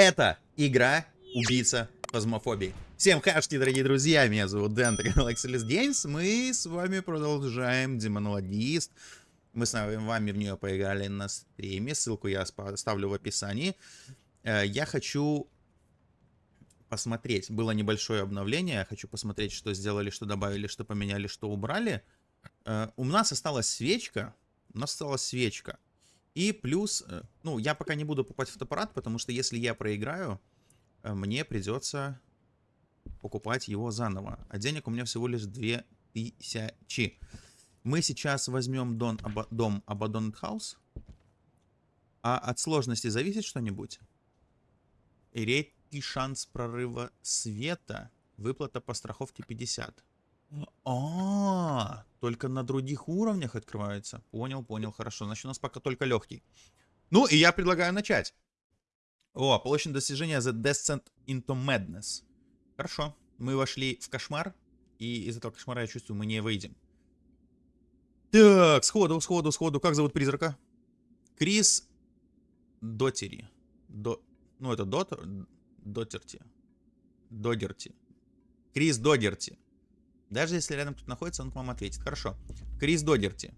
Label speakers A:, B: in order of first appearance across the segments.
A: Это игра Убийца Фазмофобии. Всем хашки, дорогие друзья, меня зовут Дэн, Excelis Games. Мы с вами продолжаем Демонологист. Мы с вами в нее поиграли на стриме, ссылку я оставлю в описании. Э, я хочу посмотреть, было небольшое обновление, я хочу посмотреть, что сделали, что добавили, что поменяли, что убрали. Э, у нас осталась свечка, у нас осталась свечка. И плюс, э, ну, я пока не буду покупать фотоаппарат, потому что если я проиграю, э, мне придется покупать его заново. А денег у меня всего лишь 2000. Мы сейчас возьмем дом, оба, дом Abandoned House. А от сложности зависит что-нибудь? Редкий шанс прорыва света. Выплата по страховке 50. А, только на других уровнях открывается. Понял, понял, хорошо. Значит, у нас пока только легкий. Ну, и я предлагаю начать. О, получено достижение The Descent into Madness. Хорошо. Мы вошли в кошмар. И из этого кошмара, я чувствую, мы не выйдем. Так, сходу, сходу, сходу. Как зовут призрака? Крис Дотери. До... Ну, это Дот... Дотерти. Додерти. Крис Додерти. Даже если рядом кто-то находится, он к вам ответит. Хорошо. Крис Додерти.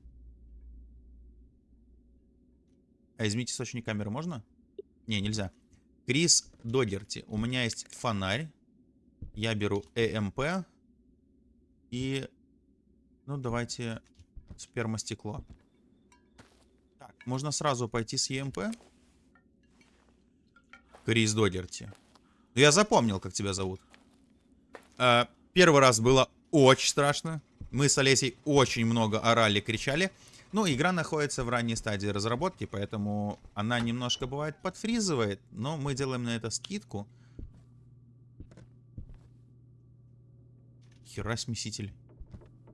A: А изменить источник камеры можно? Не, нельзя. Крис Додерти. У меня есть фонарь. Я беру ЭМП. И... Ну, давайте спермостекло. Так, можно сразу пойти с ЕМП. Крис Додерти. Я запомнил, как тебя зовут. А, первый раз было очень страшно. Мы с Олесей очень много орали, кричали. Ну, игра находится в ранней стадии разработки, поэтому она немножко бывает подфризывает, но мы делаем на это скидку. Хера смеситель.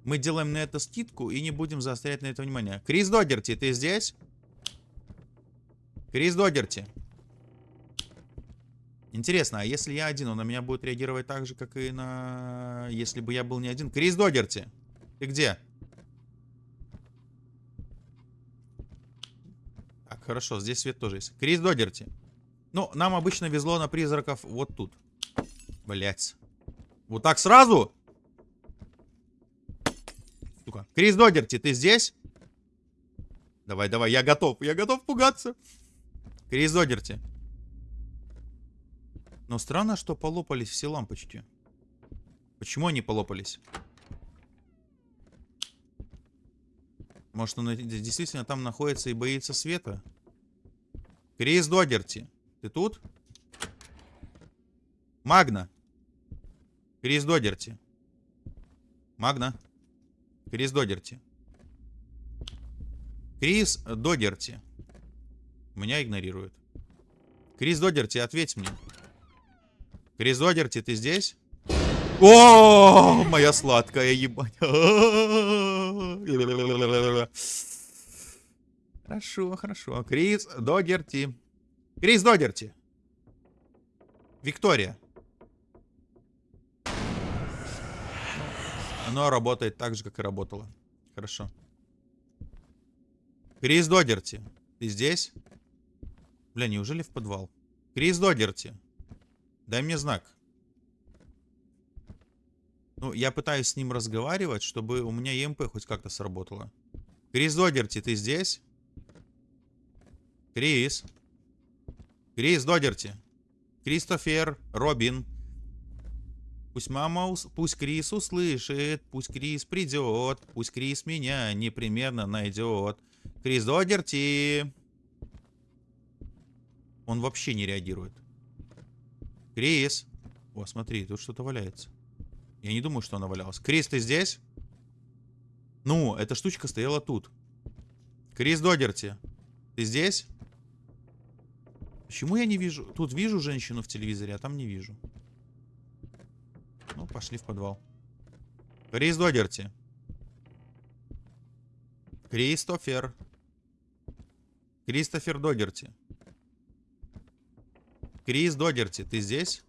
A: Мы делаем на это скидку и не будем заострять на это внимание. Крис Догерти, ты здесь? Крис Догерти. Интересно, а если я один, он на меня будет реагировать так же, как и на... Если бы я был не один. Крис Догерти, ты где? Так, хорошо, здесь свет тоже есть. Крис Догерти. Ну, нам обычно везло на призраков вот тут. Блять. Вот так сразу? Сука. Крис Догерти, ты здесь? Давай, давай, я готов. Я готов пугаться. Крис Догерти. Но странно, что полопались все лампочки. Почему они полопались? Может, он действительно там находится и боится света? Крис Догерти, ты тут? Магна. Крис Догерти. Магна. Крис Догерти. Крис Догерти. Меня игнорирует. Крис Догерти, ответь мне. Кризодерти, ты здесь? О, моя сладкая ебать. Хорошо, хорошо. Крис Догерти. Крис Догерти. Виктория. Оно работает так же, как и работало. Хорошо. Крис Догерти. Ты здесь? Бля, неужели в подвал? Крис Догерти. Дай мне знак. Ну, я пытаюсь с ним разговаривать, чтобы у меня ЕМП хоть как-то сработало. Крис Додерти, ты здесь? Крис. Крис Додерти. Кристофер, Робин. Пусть мама, пусть Крис услышит, пусть Крис придет, пусть Крис меня непременно найдет. Крис Додерти. Он вообще не реагирует. Крис. О, смотри, тут что-то валяется. Я не думаю, что она валялась. Крис, ты здесь? Ну, эта штучка стояла тут. Крис Додерти. Ты здесь? Почему я не вижу? Тут вижу женщину в телевизоре, а там не вижу. Ну, пошли в подвал. Крис Додерти. Кристофер. Кристофер Додерти. Крис Догерти, ты здесь?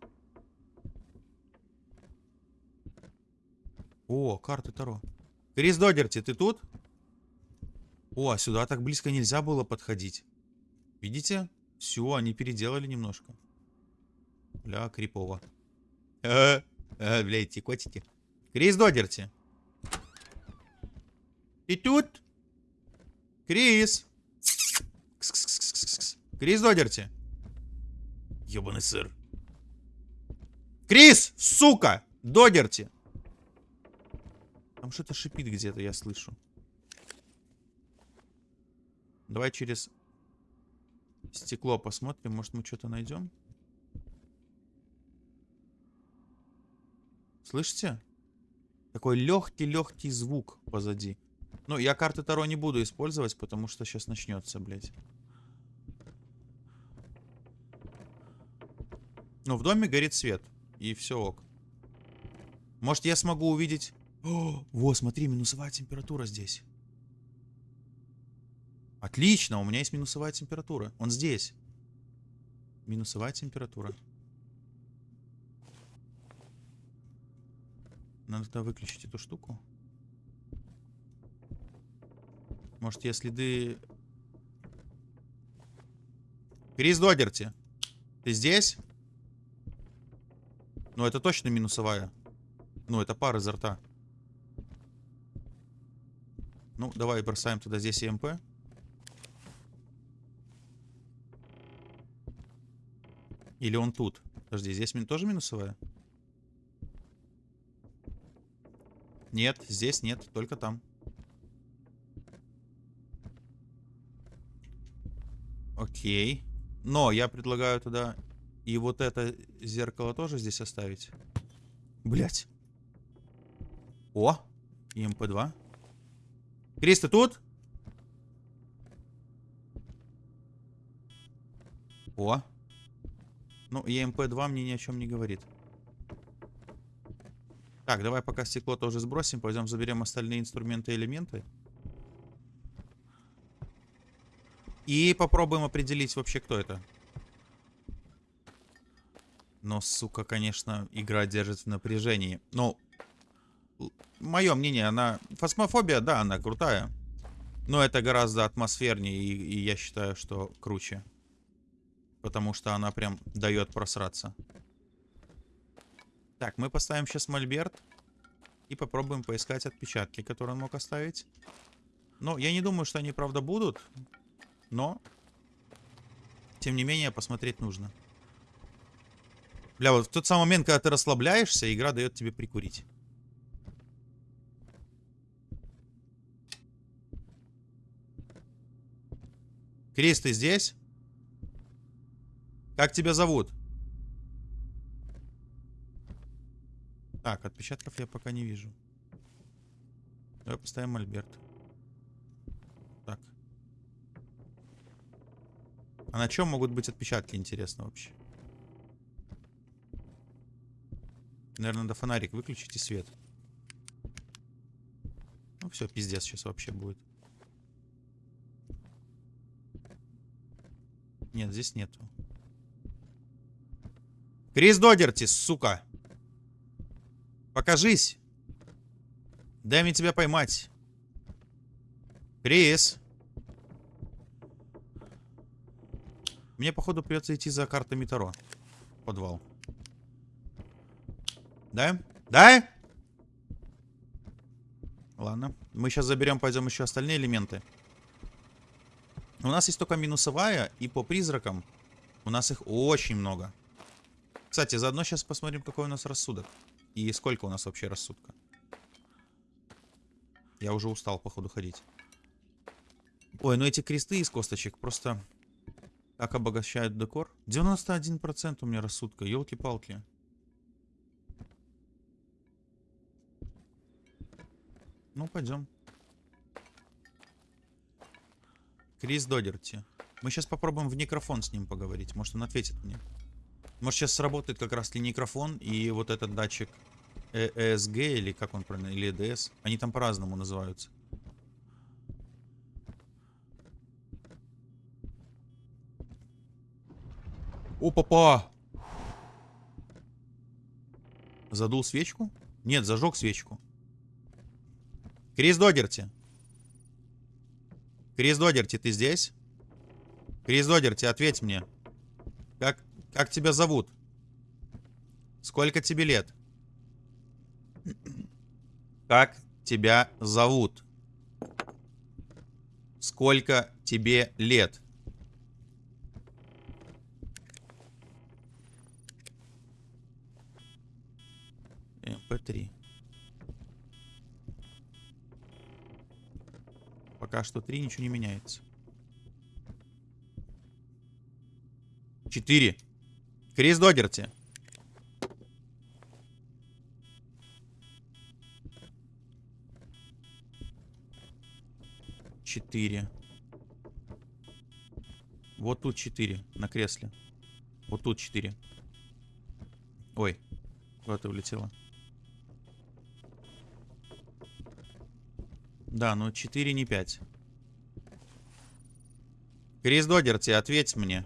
A: О, карты Таро. Крис Догерти, ты тут? О, а сюда так близко нельзя было подходить. Видите? Все, они переделали немножко. Бля, крипово. Э, э, бля, эти котики. Крис Додерти. Ты тут? Крис. Крис Додерти. Ёбаный сыр. Крис, сука! Додерти. Там что-то шипит где-то, я слышу. Давай через стекло посмотрим, может мы что-то найдем. Слышите? Такой легкий-легкий звук позади. Ну, я карты Таро не буду использовать, потому что сейчас начнется, блядь. Ну, в доме горит свет. И все ок. Может, я смогу увидеть... О, во, смотри, минусовая температура здесь. Отлично, у меня есть минусовая температура. Он здесь. Минусовая температура. Надо тогда выключить эту штуку. Может, я следы... Крис Додерти, ты здесь? Ну, это точно минусовая. Ну, это пар изо рта. Ну, давай бросаем туда здесь ЕМП. Или он тут? Подожди, здесь тоже минусовая? Нет, здесь нет, только там. Окей. Но я предлагаю туда и вот это зеркало тоже здесь оставить. Блять. О, ЭМП2. Крис, ты тут? О. Ну, ЭМП-2 мне ни о чем не говорит. Так, давай пока стекло тоже сбросим. Пойдем заберем остальные инструменты и элементы. И попробуем определить вообще, кто это. Но, сука, конечно, игра держит в напряжении. Ну, мое мнение, она... Фосмофобия, да, она крутая. Но это гораздо атмосфернее, и, и я считаю, что круче. Потому что она прям дает просраться. Так, мы поставим сейчас мольберт. И попробуем поискать отпечатки, которые он мог оставить. Но я не думаю, что они, правда, будут. Но, тем не менее, посмотреть нужно. Бля, вот в тот самый момент, когда ты расслабляешься, игра дает тебе прикурить. Крис, ты здесь? Как тебя зовут? Так, отпечатков я пока не вижу. Давай поставим Альберт. Так. А на чем могут быть отпечатки, интересно вообще? Наверное, надо фонарик выключить и свет. Ну все, пиздец сейчас вообще будет. Нет, здесь нету. Крис Додерти, сука. Покажись. Дай мне тебя поймать. Крис. Мне, походу, придется идти за картами Таро. Подвал. Да? Да? Ладно. Мы сейчас заберем, пойдем еще остальные элементы. У нас есть только минусовая, и по призракам у нас их очень много. Кстати, заодно сейчас посмотрим, какой у нас рассудок. И сколько у нас вообще рассудка. Я уже устал, походу, ходить. Ой, ну эти кресты из косточек просто так обогащают декор. 91% у меня рассудка, елки-палки. Ну, пойдем. Крис Додерти. Мы сейчас попробуем в микрофон с ним поговорить. Может, он ответит мне. Может, сейчас сработает как раз ли микрофон и вот этот датчик э или как он правильно, или EDS. Они там по-разному называются. О, папа! Задул свечку? Нет, зажег свечку. Крис Догерти. Крис Догерти, ты здесь? Крис Догерти, ответь мне. Как, как тебя зовут? Сколько тебе лет? Как тебя зовут? Сколько тебе лет? МП3. Пока что 3, ничего не меняется. 4. Крис Догерти. Четыре. Вот тут четыре на кресле. Вот тут четыре. Ой, куда ты Да, ну 4, не 5. Крис Догерти, ответь мне.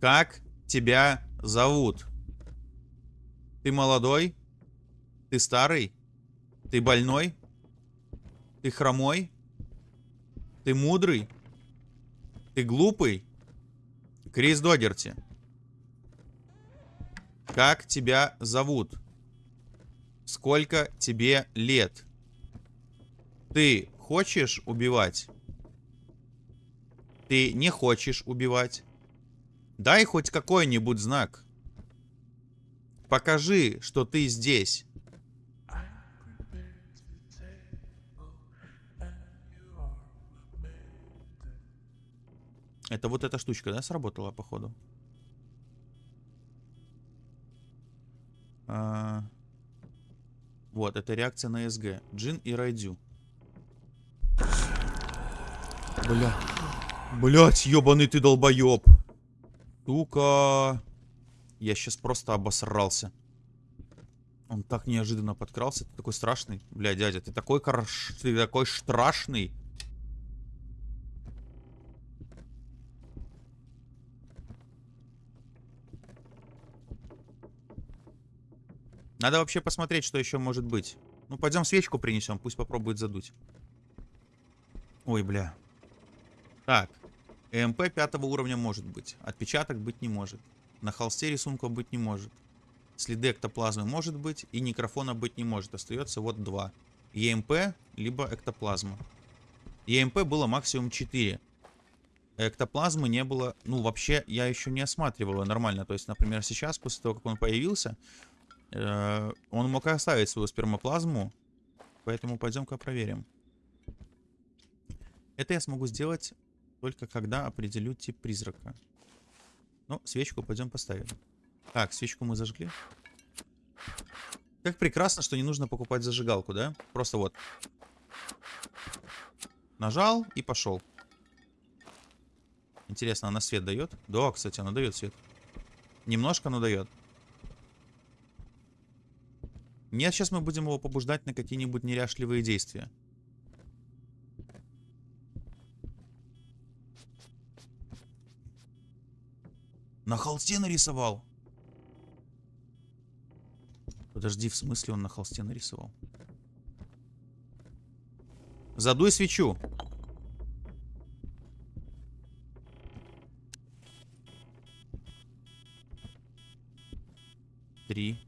A: Как тебя зовут? Ты молодой? Ты старый? Ты больной? Ты хромой? Ты мудрый? Ты глупый? Крис Догерти. Как тебя зовут? Сколько тебе лет? Ты хочешь убивать? Ты не хочешь убивать? Дай хоть какой-нибудь знак. Покажи, что ты здесь. Это вот эта штучка, да, сработала, походу? А... Вот, это реакция на СГ. Джин и Райдю. Бля. Блять, ебаный ты долбоеб. Сука. Я сейчас просто обосрался. Он так неожиданно подкрался. Ты такой страшный. Бля, дядя, ты такой хорош... Ты такой страшный. Надо вообще посмотреть, что еще может быть. Ну, пойдем свечку принесем, пусть попробует задуть. Ой, бля. Так. ЭМП пятого уровня может быть. Отпечаток быть не может. На холсте рисунка быть не может. Следы эктоплазмы может быть. И микрофона быть не может. Остается вот два. ЕМП, либо эктоплазма. ЕМП было максимум 4. Эктоплазмы не было... Ну, вообще, я еще не осматривал нормально. То есть, например, сейчас, после того, как он появился, Э, он мог оставить свою спермоплазму, поэтому пойдем-ка проверим. Это я смогу сделать только когда определю тип призрака. Ну, свечку пойдем поставим. Так, свечку мы зажгли. Как прекрасно, что не нужно покупать зажигалку, да? Просто вот. Нажал и пошел. Интересно, она свет дает? Да, кстати, она дает свет. Немножко, но дает. Нет, сейчас мы будем его побуждать на какие-нибудь неряшливые действия. На холсте нарисовал. Подожди, в смысле он на холсте нарисовал? Задуй свечу. Три.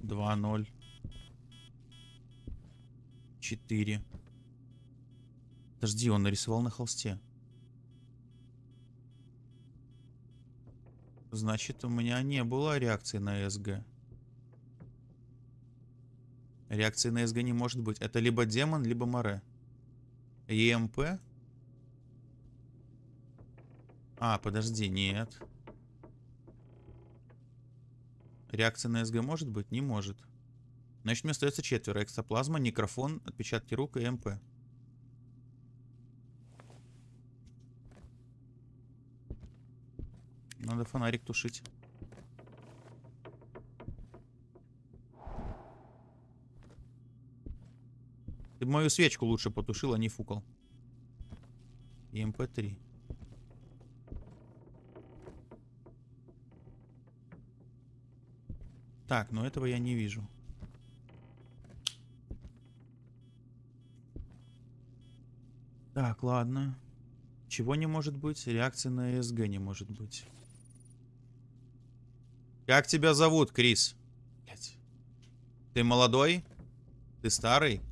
A: Два, ноль. 4. Подожди, он нарисовал на холсте. Значит, у меня не было реакции на СГ. Реакции на СГ не может быть. Это либо демон, либо море. ЕМП? А, подожди, нет. Реакция на СГ может быть? Не может. Значит, мне остается четверо. Экстоплазма, некрофон, отпечатки рук и МП. Надо фонарик тушить. Ты мою свечку лучше потушил, а не фукал. И МП-3. Так, но этого я не вижу. Так, ладно. Чего не может быть? Реакции на СГ не может быть. Как тебя зовут, Крис? Ты молодой? Ты старый?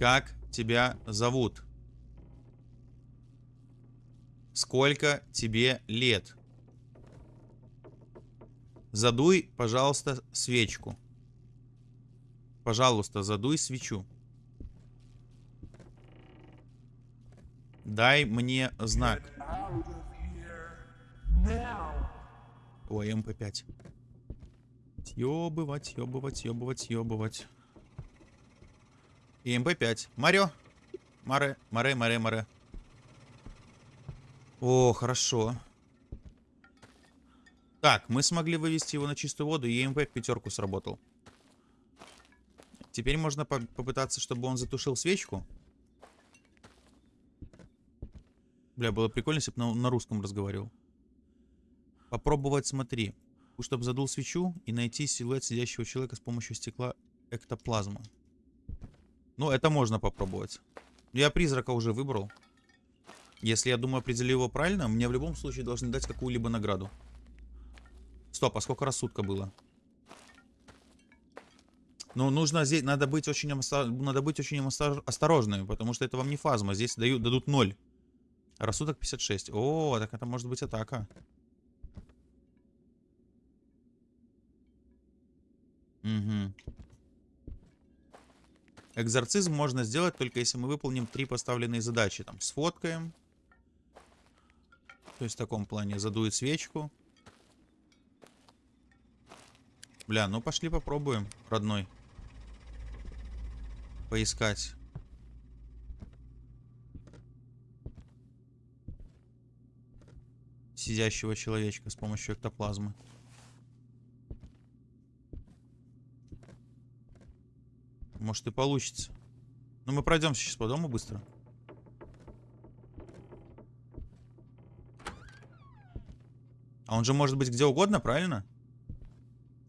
A: Как тебя зовут? Сколько тебе лет? Задуй, пожалуйста, свечку. Пожалуйста, задуй свечу. Дай мне знак. Ой, МП5. Съебывать, съебывать, съебывать, съебывать. ЭМП5. Марио. Маре, маре, маре, маре. О, хорошо. Так, мы смогли вывести его на чистую воду, и ЭМП в пятерку сработал. Теперь можно по попытаться, чтобы он затушил свечку. Бля, было прикольно, если бы на, на русском разговаривал. Попробовать, смотри. Чтобы задул свечу и найти силуэт сидящего человека с помощью стекла эктоплазма. Ну, это можно попробовать. Я призрака уже выбрал. Если я думаю, определил его правильно, мне в любом случае должны дать какую-либо награду. Стоп, а сколько рассудка было? Ну, нужно здесь, надо быть очень, надо быть очень осторожным, потому что это вам не фазма. Здесь дают, дадут 0. Рассудок 56. О, так это может быть атака. Угу. Экзорцизм можно сделать только если мы выполним три поставленные задачи. Там сфоткаем. То есть в таком плане задует свечку. Бля, ну пошли попробуем, родной. Поискать. сидящего человечка с помощью эктоплазмы. Может и получится. Но мы пройдемся сейчас по дому быстро. А он же может быть где угодно, правильно?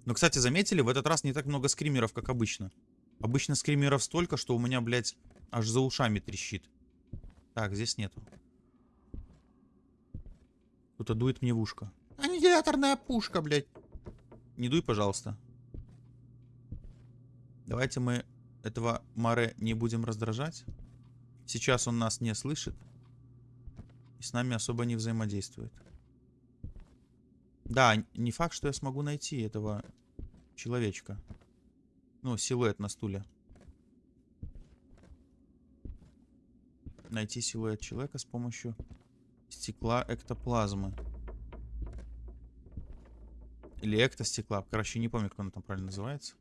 A: Но, кстати, заметили, в этот раз не так много скримеров, как обычно. Обычно скримеров столько, что у меня, блядь, аж за ушами трещит. Так, здесь нету. Кто-то дует мне в ушко. Аннигиляторная пушка, блядь. Не дуй, пожалуйста. Давайте мы этого Маре не будем раздражать. Сейчас он нас не слышит. И с нами особо не взаимодействует. Да, не факт, что я смогу найти этого человечка. Ну, силуэт на стуле. Найти силуэт человека с помощью Стекла эктоплазмы. Или эктостекла. Короче, не помню, как оно там правильно называется.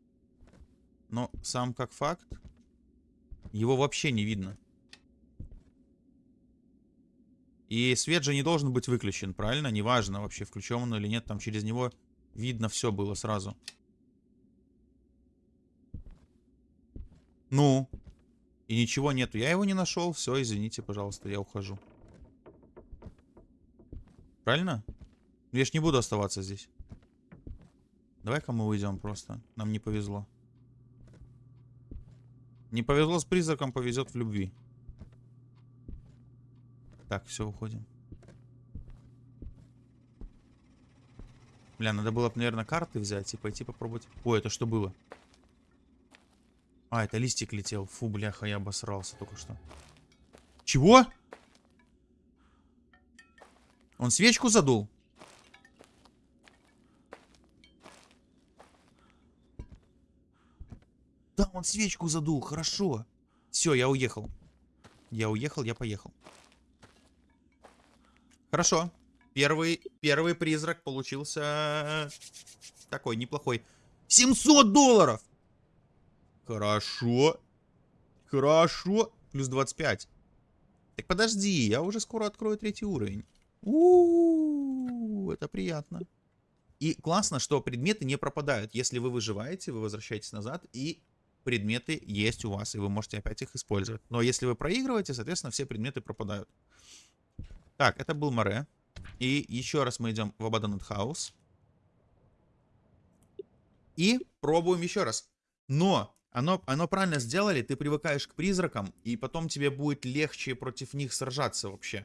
A: Но сам как факт, его вообще не видно. И свет же не должен быть выключен, правильно? Неважно вообще, включен он или нет. Там через него видно все было сразу. Ну. И ничего нету. Я его не нашел. Все, извините, пожалуйста, я ухожу. Правильно? Я ж не буду оставаться здесь. Давай-ка мы уйдем просто. Нам не повезло. Не повезло с призраком, повезет в любви. Так, все, уходим. Бля, надо было, наверное, карты взять и пойти попробовать. Ой, это что было? А, это листик летел. Фу, бляха, я обосрался только что. Чего? Он свечку задул? Он свечку задул, хорошо. Все, я уехал. Я уехал, я поехал. Хорошо. Первый, первый призрак получился такой неплохой. 700 долларов! Хорошо. Хорошо. Плюс 25. Так подожди, я уже скоро открою третий уровень. У, это приятно. И классно, что предметы не пропадают. Если вы выживаете, вы возвращаетесь назад, и предметы есть у вас, и вы можете опять их использовать. Но если вы проигрываете, соответственно, все предметы пропадают. Так, это был Море. И еще раз мы идем в Abandoned House. И пробуем еще раз. Но оно, оно правильно сделали, ты привыкаешь к призракам, и потом тебе будет легче против них сражаться вообще.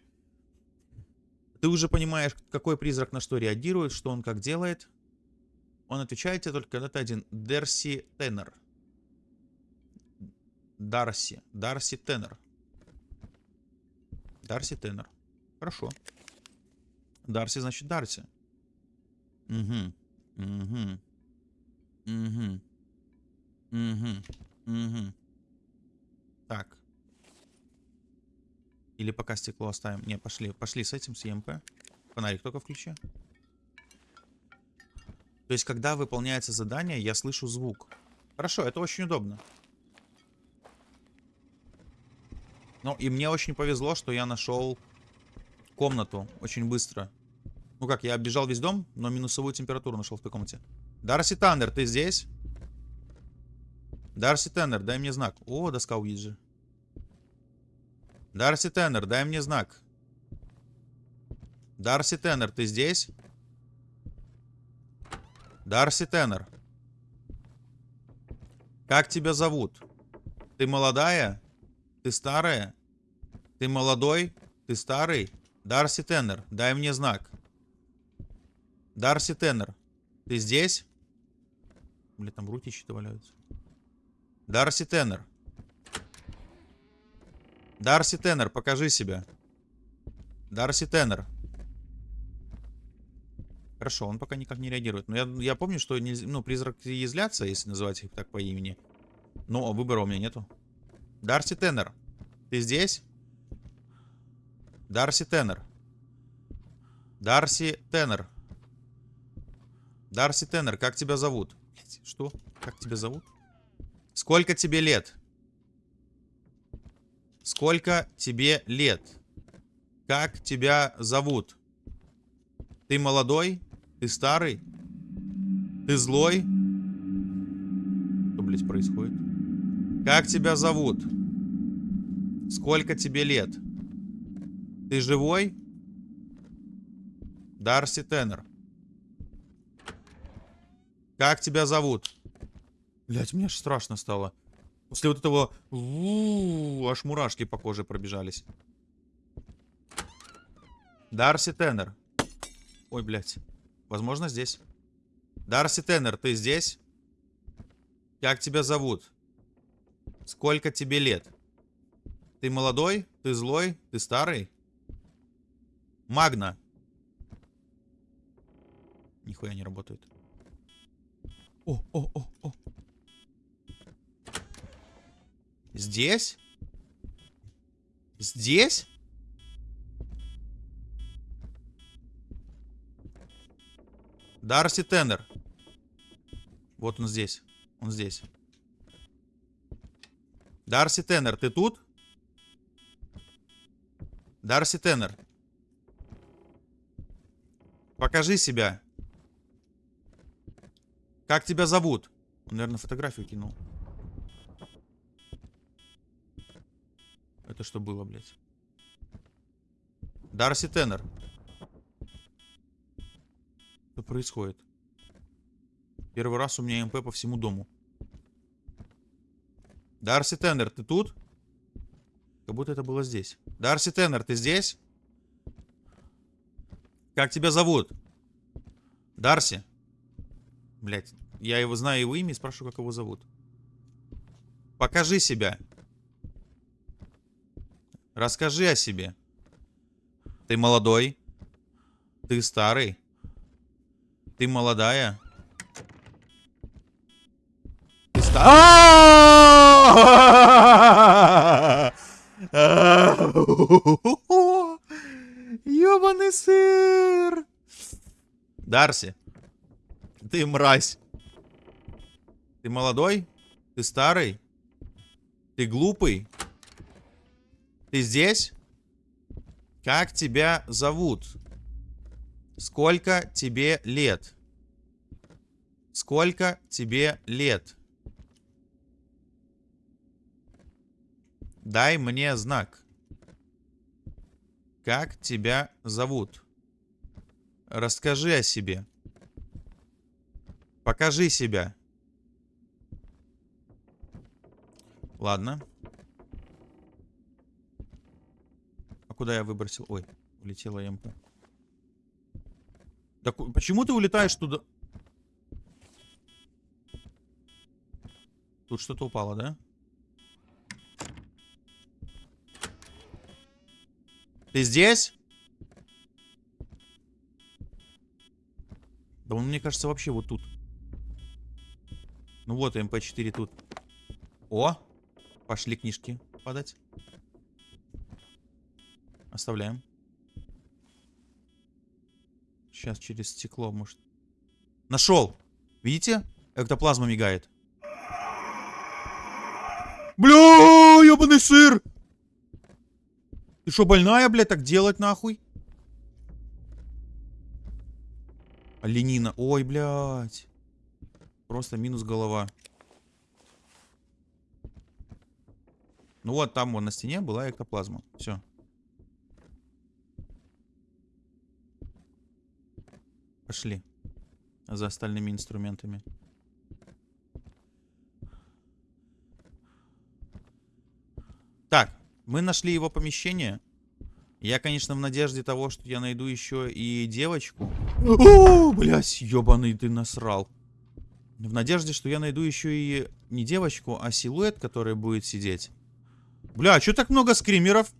A: Ты уже понимаешь, какой призрак на что реагирует, что он как делает. Он отвечает тебе только когда ты один. Дерси Теннер. Дарси. Дарси Теннер. Дарси Теннер. Хорошо. Дарси значит Дарси. Угу. Угу. Угу. Угу. Угу. Так. Или пока стекло оставим. Не, пошли. Пошли с этим, с ЕМП. Фонарик только включи. То есть, когда выполняется задание, я слышу звук. Хорошо, это очень удобно. Ну, и мне очень повезло, что я нашел комнату очень быстро. Ну как, я оббежал весь дом, но минусовую температуру нашел в той комнате. Дарси Таннер, ты здесь? Дарси Теннер, дай мне знак. О, доска Уиджи. Дарси Теннер, дай мне знак. Дарси Теннер, ты здесь? Дарси Теннер. Как тебя зовут? Ты молодая? Ты старая? Ты молодой? Ты старый? Дарси Теннер, дай мне знак. Дарси Теннер, ты здесь? Бля, там руки что-то валяются. Дарси Теннер. Дарси Теннер, покажи себя. Дарси Теннер. Хорошо, он пока никак не реагирует. Но я, я помню, что нельзя, ну, призраки излятся, если называть их так по имени. Но выбора у меня нету. Дарси Теннер, ты здесь? Дарси Теннер. Дарси Теннер. Дарси Теннер, как тебя зовут? Что? Как тебя зовут? Сколько тебе лет? Сколько тебе лет? Как тебя зовут? Ты молодой? Ты старый? Ты злой? Что, блядь, происходит? Как тебя зовут? Сколько тебе лет? Ты живой? Дарси Теннер. Как тебя зовут? Блять, мне аж страшно стало. После вот этого... аж мурашки по коже пробежались. Дарси Теннер. Ой, блядь. Возможно, здесь. Дарси Теннер, ты здесь? Как тебя зовут? Сколько тебе лет? Ты молодой? Ты злой? Ты старый? Магна. Нихуя не работает. О, о, о, о. Здесь? Здесь? Дарси Теннер. Вот он здесь. Он здесь. Дарси Теннер, ты тут? Дарси Теннер. Покажи себя. Как тебя зовут? Он, наверное, фотографию кинул. Это что было, блядь? Дарси Теннер. Что происходит? Первый раз у меня МП по всему дому. Дарси Теннер, ты тут? Как будто это было здесь. Дарси Теннер, ты здесь? Как тебя зовут? Дарси? Блять, я его знаю его имя и спрашиваю, как его зовут. Покажи себя. Расскажи о себе. Ты молодой? Ты старый? Ты молодая? Ты старый? Ёбаный сыр. Дарси, ты мразь. Ты молодой? Ты старый? Ты глупый? Ты здесь? Как тебя зовут? Сколько тебе лет? Сколько тебе лет? Дай мне знак. Как тебя зовут? Расскажи о себе. Покажи себя. Ладно. А куда я выбросил? Ой, улетела ямка. Так почему ты улетаешь туда? Тут что-то упало, да? Ты здесь? Да он, мне кажется, вообще вот тут. Ну вот, МП-4 тут. О! Пошли книжки падать. Оставляем. Сейчас через стекло, может. Нашел! Видите? Эктоплазма мигает. Бля, ебаный сыр! Ты что, больная, блядь, так делать нахуй? Ленина. Ой, блядь. Просто минус голова. Ну вот, там вон на стене была эктоплазма. Все. Пошли. За остальными инструментами. Так, мы нашли его помещение. Я, конечно, в надежде того, что я найду еще и девочку. О, блядь, ебаный ты насрал. В надежде, что я найду еще и не девочку, а силуэт, который будет сидеть. Бля, а что так много скримеров?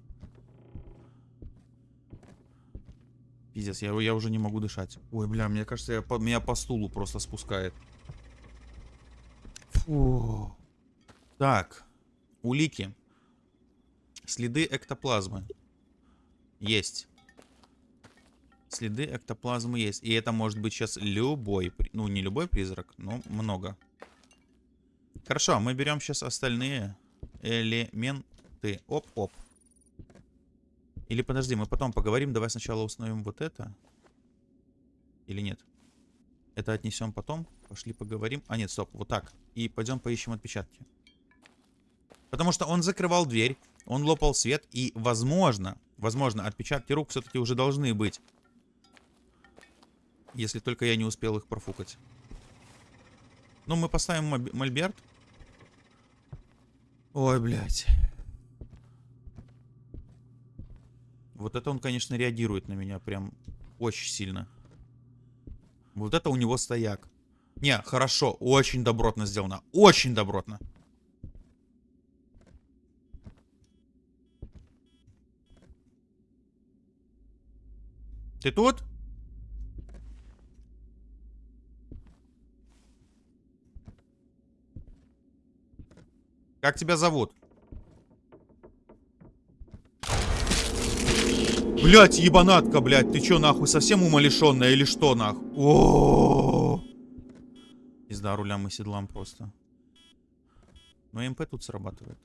A: Пиздец, я, я уже не могу дышать. Ой, бля, мне кажется, я, по, меня по стулу просто спускает. Фу. Так, улики. Следы эктоплазмы. Есть. Следы эктоплазмы есть. И это может быть сейчас любой, ну не любой призрак, но много. Хорошо, мы берем сейчас остальные элементы. Оп-оп. Или подожди, мы потом поговорим. Давай сначала установим вот это. Или нет? Это отнесем потом. Пошли поговорим. А нет, стоп, вот так. И пойдем поищем отпечатки. Потому что он закрывал дверь, он лопал свет, и, возможно, возможно, отпечатки рук все-таки уже должны быть. Если только я не успел их профукать. Ну, мы поставим мольберт. Ой, блядь. Вот это он, конечно, реагирует на меня прям очень сильно. Вот это у него стояк. Не, хорошо, очень добротно сделано. Очень добротно. Ты тут? Как тебя зовут? Блять, ебанатка, блять, ты чё нахуй, совсем умалишенная или что нахуй? О, -о, -о, Пизда рулям и седлам просто. Но ЭМП тут срабатывает.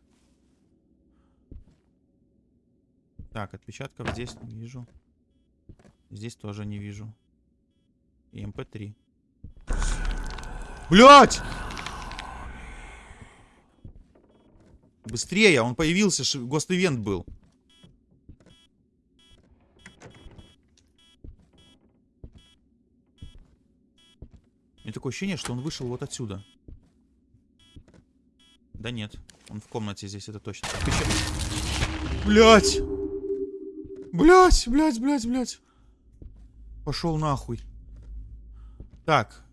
A: Так, отпечатков здесь не вижу. Здесь тоже не вижу. ЭМП-3. Блять! Быстрее, он появился, ghost event был. Мне такое ощущение, что он вышел вот отсюда. Да нет, он в комнате здесь, это точно. Блять! Блять, блять, блять, блять. Пошел нахуй. Так.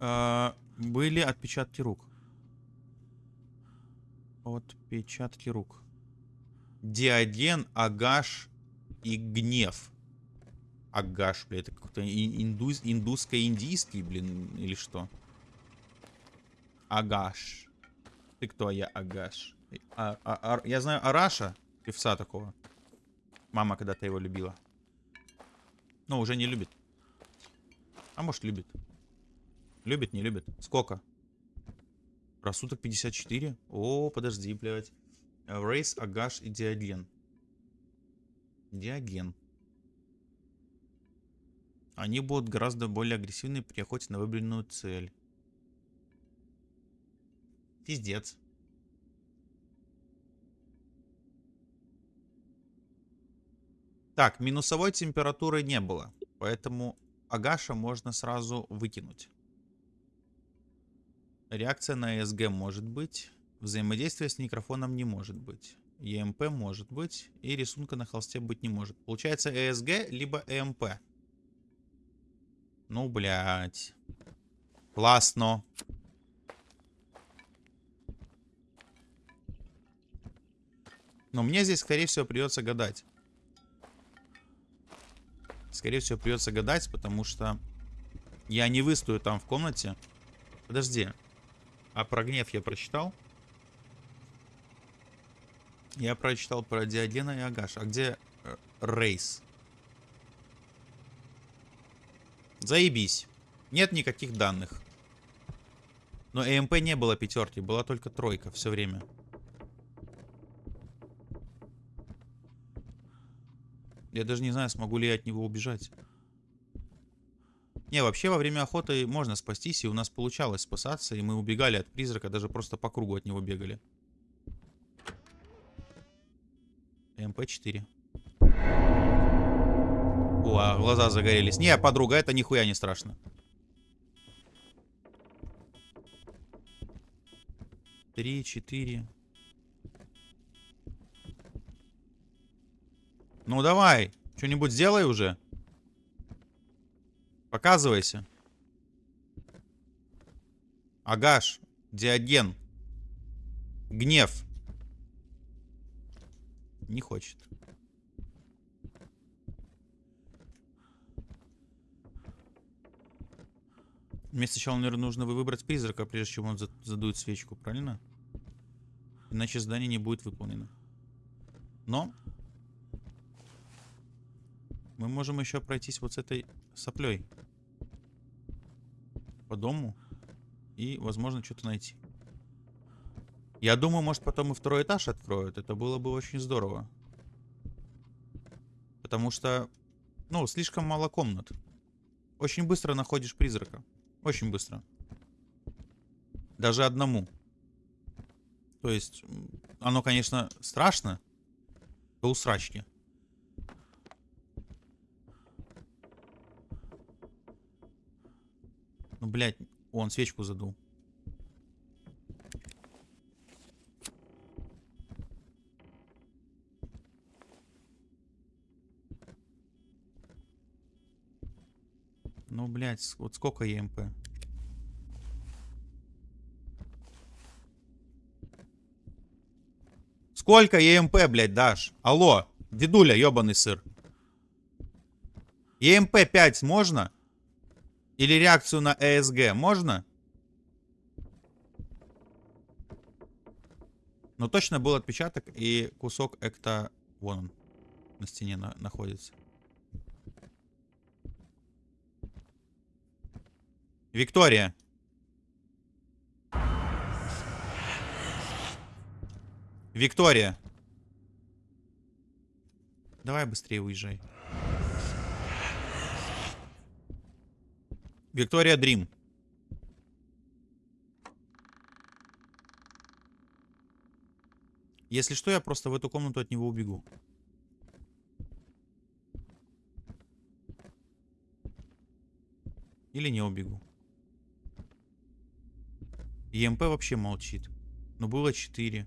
A: А, были отпечатки рук. Отпечатки рук. Диоген, Агаш и Гнев. Агаш, блядь, это какой-то индус, индусско-индийский, блин, или что? Агаш. Ты кто? Я Агаш. А, а, а, я знаю Араша, певца такого. Мама когда-то его любила. Но уже не любит. А может любит. Любит, не любит. Сколько? Рассудок 54. О, подожди, блядь. Рейс, Агаш и Диоген. Диоген. Они будут гораздо более агрессивны при охоте на выбранную цель. Пиздец. Так, минусовой температуры не было. Поэтому Агаша можно сразу выкинуть. Реакция на ESG может быть. Взаимодействие с микрофоном не может быть. EMP может быть. И рисунка на холсте быть не может. Получается ESG либо EMP. Ну, блядь. Классно. Но мне здесь, скорее всего, придется гадать. Скорее всего, придется гадать, потому что я не выстою там в комнате. Подожди. А про гнев я прочитал? Я прочитал про Диогена и Агаш. А где э, Рейс? Заебись. Нет никаких данных. Но ЭМП не было пятерки, была только тройка все время. Я даже не знаю, смогу ли я от него убежать. Не, вообще во время охоты можно спастись, и у нас получалось спасаться, и мы убегали от призрака, даже просто по кругу от него бегали. МП-4. О, а глаза загорелись. Не, подруга, это нихуя не страшно. Три, четыре. Ну давай, что-нибудь сделай уже. Показывайся. Агаш, Диоген. Гнев. Не хочет. Мне сначала, наверное, нужно выбрать призрака, прежде чем он задует свечку, правильно? Иначе задание не будет выполнено. Но мы можем еще пройтись вот с этой соплей. По дому. И, возможно, что-то найти. Я думаю, может, потом и второй этаж откроют. Это было бы очень здорово. Потому что, ну, слишком мало комнат. Очень быстро находишь призрака. Очень быстро. Даже одному. То есть, оно, конечно, страшно. До усрачки. Блядь, он свечку задул. Ну, блядь, вот сколько ЕМП? Сколько ЕМП, блядь, дашь? Алло, дедуля, ебаный сыр. ЕМП 5 можно? Или реакцию на ЭСГ можно? Но точно был отпечаток и кусок экта... Вон он. На стене на находится. Виктория. Виктория. Давай быстрее уезжай. Виктория Дрим. Если что, я просто в эту комнату от него убегу. Или не убегу. ЕМП вообще молчит. Но было 4.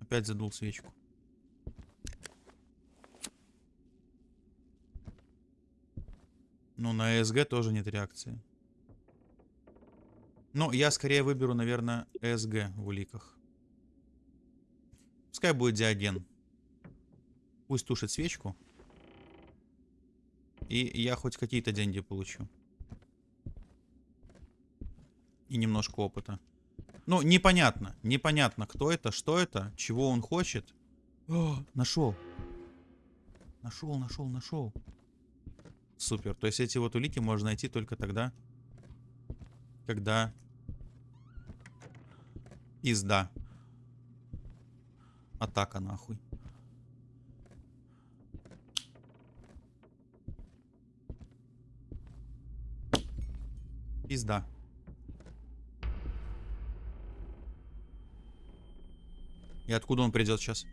A: Опять задул свечку. Ну, на СГ тоже нет реакции. Ну, я скорее выберу, наверное, СГ в уликах. Пускай будет диаген. Пусть тушит свечку. И я хоть какие-то деньги получу. И немножко опыта. Ну, непонятно. Непонятно, кто это, что это, чего он хочет. О, нашел. Нашел, нашел, нашел. Супер. То есть эти вот улики можно найти только тогда, когда изда. Атака нахуй. Пизда. И откуда он придет сейчас?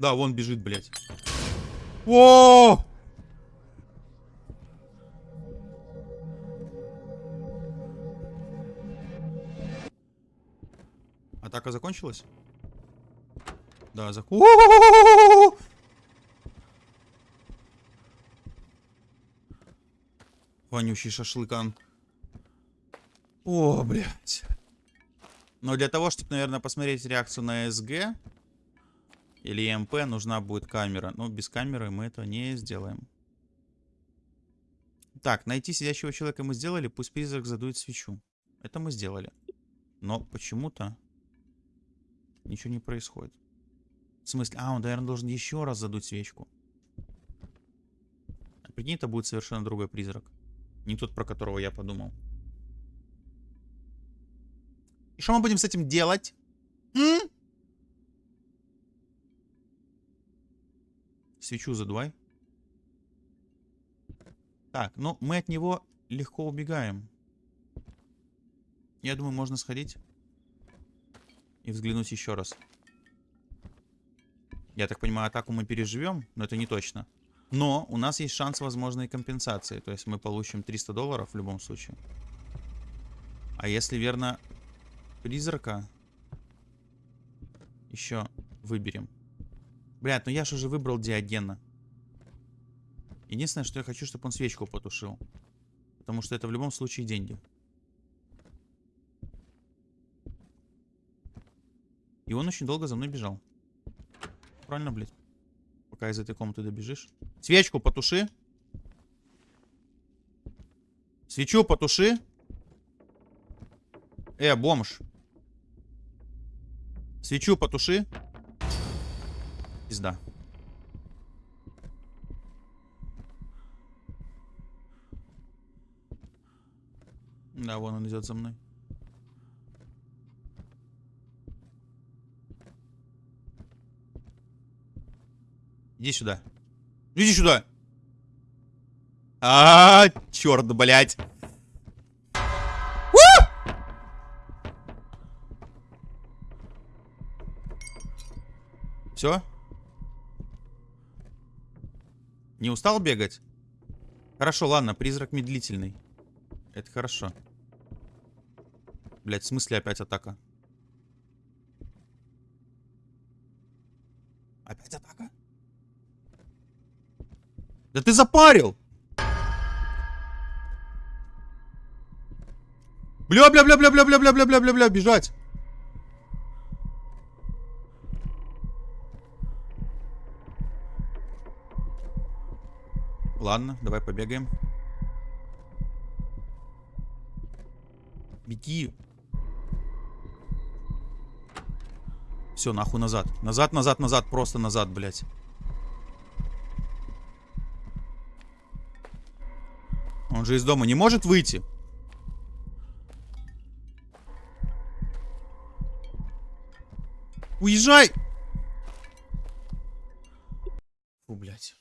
A: Да, вон бежит, блядь. О! Атака закончилась? Да, за... У-у-у-у-у-у-у! Вонючий шашлыкан. О, блядь. Но для того, чтобы, наверное, посмотреть реакцию на СГ или МП, нужна будет камера. Но без камеры мы это не сделаем. Так, найти сидящего человека мы сделали, пусть призрак задует свечу. Это мы сделали. Но почему-то ничего не происходит. В смысле? А, он, наверное, должен еще раз задуть свечку. А прикинь, это будет совершенно другой призрак. Не тот, про которого я подумал. И что мы будем с этим делать? М? Свечу задувай. Так, ну мы от него легко убегаем. Я думаю, можно сходить и взглянуть еще раз. Я так понимаю, атаку мы переживем, но это не точно. Но у нас есть шанс возможной компенсации. То есть мы получим 300 долларов в любом случае. А если верно призрака еще выберем. Блядь, ну я же уже выбрал Диогена. Единственное, что я хочу, чтобы он свечку потушил. Потому что это в любом случае деньги. И он очень долго за мной бежал. Правильно, блядь? Пока из этой комнаты добежишь. Свечку потуши. Свечу потуши. Э, бомж. Свечу потуши. Пизда. Да, вон он идет за мной. Иди сюда. Иди сюда. А, -а, -а черт, блядь. Все? Не устал бегать? Хорошо, ладно, призрак медлительный. Это хорошо. Блять, в смысле опять атака? Опять атака? Да ты запарил! Бля-бля-бля-бля-бля-бля-бля-бля-бля-бля, бежать! Ладно, давай побегаем. Беги. Все, нахуй назад. Назад, назад, назад. Просто назад, блядь. Он же из дома не может выйти. Уезжай! Фу, блядь.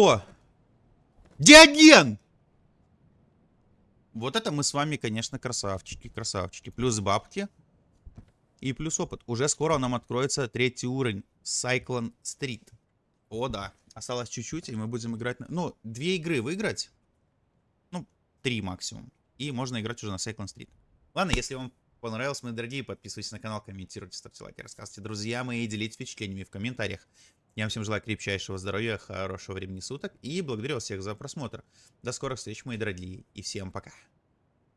A: Кто? Диоген! Вот это мы с вами, конечно, красавчики, красавчики. Плюс бабки. И плюс опыт. Уже скоро нам откроется третий уровень. Cyclone Street. О, да. Осталось чуть-чуть, и мы будем играть... На... Ну, две игры выиграть. Ну, три максимум. И можно играть уже на Cyclone Street. Ладно, если вам понравилось, мои дорогие, подписывайтесь на канал, комментируйте, ставьте лайки, рассказывайте друзьям и делитесь впечатлениями в комментариях. Я вам всем желаю крепчайшего здоровья, хорошего времени суток и благодарю вас всех за просмотр. До скорых встреч, мои дорогие, и всем пока.